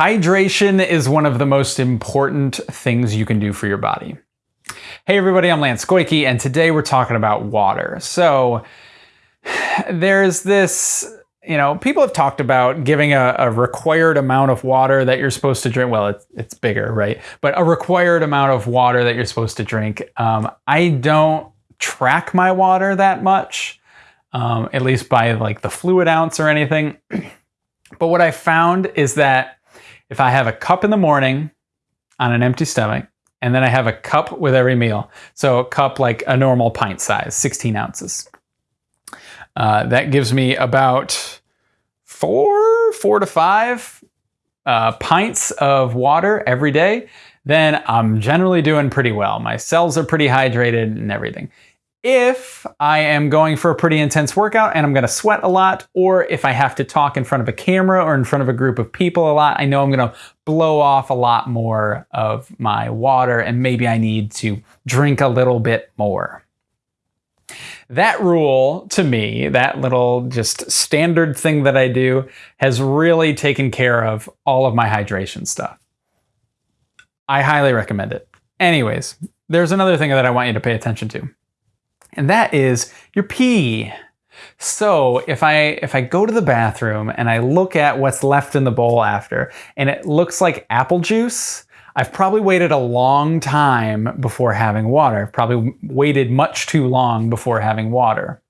Hydration is one of the most important things you can do for your body. Hey everybody, I'm Lance Goyke, and today we're talking about water. So there's this, you know, people have talked about giving a, a required amount of water that you're supposed to drink. Well, it's, it's bigger, right? But a required amount of water that you're supposed to drink. Um, I don't track my water that much, um, at least by like the fluid ounce or anything. but what I found is that if I have a cup in the morning on an empty stomach, and then I have a cup with every meal. So a cup like a normal pint size, 16 ounces. Uh, that gives me about four, four to five uh, pints of water every day. Then I'm generally doing pretty well. My cells are pretty hydrated and everything if I am going for a pretty intense workout and I'm going to sweat a lot, or if I have to talk in front of a camera or in front of a group of people a lot, I know I'm going to blow off a lot more of my water and maybe I need to drink a little bit more. That rule to me, that little just standard thing that I do, has really taken care of all of my hydration stuff. I highly recommend it. Anyways, there's another thing that I want you to pay attention to and that is your pee. So if I if I go to the bathroom and I look at what's left in the bowl after and it looks like apple juice, I've probably waited a long time before having water. I've probably waited much too long before having water.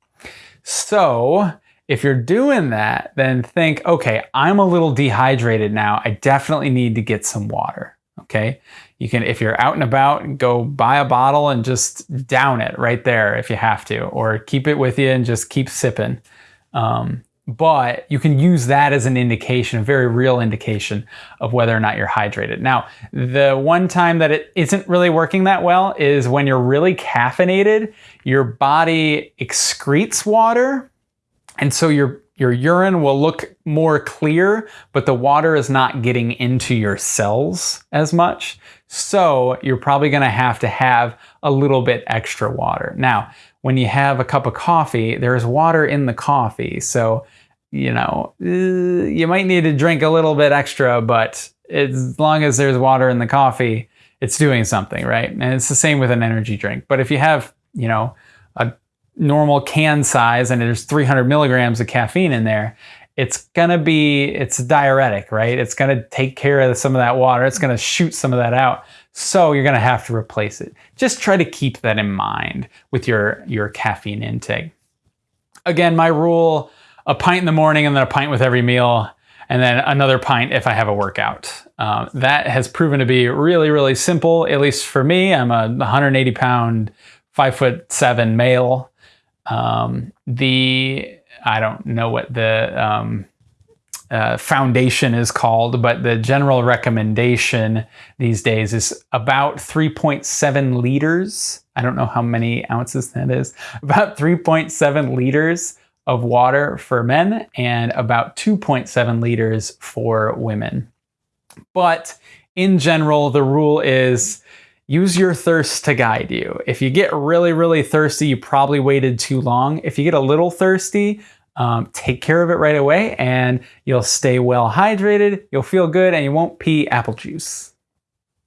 So if you're doing that, then think, okay, I'm a little dehydrated now. I definitely need to get some water. Okay. You can, if you're out and about, go buy a bottle and just down it right there if you have to, or keep it with you and just keep sipping. Um, but you can use that as an indication, a very real indication of whether or not you're hydrated. Now, the one time that it isn't really working that well is when you're really caffeinated, your body excretes water, and so your your urine will look more clear, but the water is not getting into your cells as much. So you're probably gonna have to have a little bit extra water. Now, when you have a cup of coffee, there's water in the coffee. So, you know, uh, you might need to drink a little bit extra, but as long as there's water in the coffee, it's doing something, right? And it's the same with an energy drink. But if you have, you know, a normal can size and there's 300 milligrams of caffeine in there, it's gonna be, it's diuretic, right? It's gonna take care of some of that water. It's gonna shoot some of that out. So you're gonna have to replace it. Just try to keep that in mind with your, your caffeine intake. Again, my rule, a pint in the morning and then a pint with every meal and then another pint if I have a workout. Um, that has proven to be really, really simple, at least for me. I'm a 180 pound, five foot seven male. Um, the I don't know what the um, uh, foundation is called, but the general recommendation these days is about 3.7 liters. I don't know how many ounces that is. About 3.7 liters of water for men and about 2.7 liters for women. But in general, the rule is use your thirst to guide you. If you get really, really thirsty, you probably waited too long. If you get a little thirsty, um, take care of it right away and you'll stay well hydrated, you'll feel good, and you won't pee apple juice.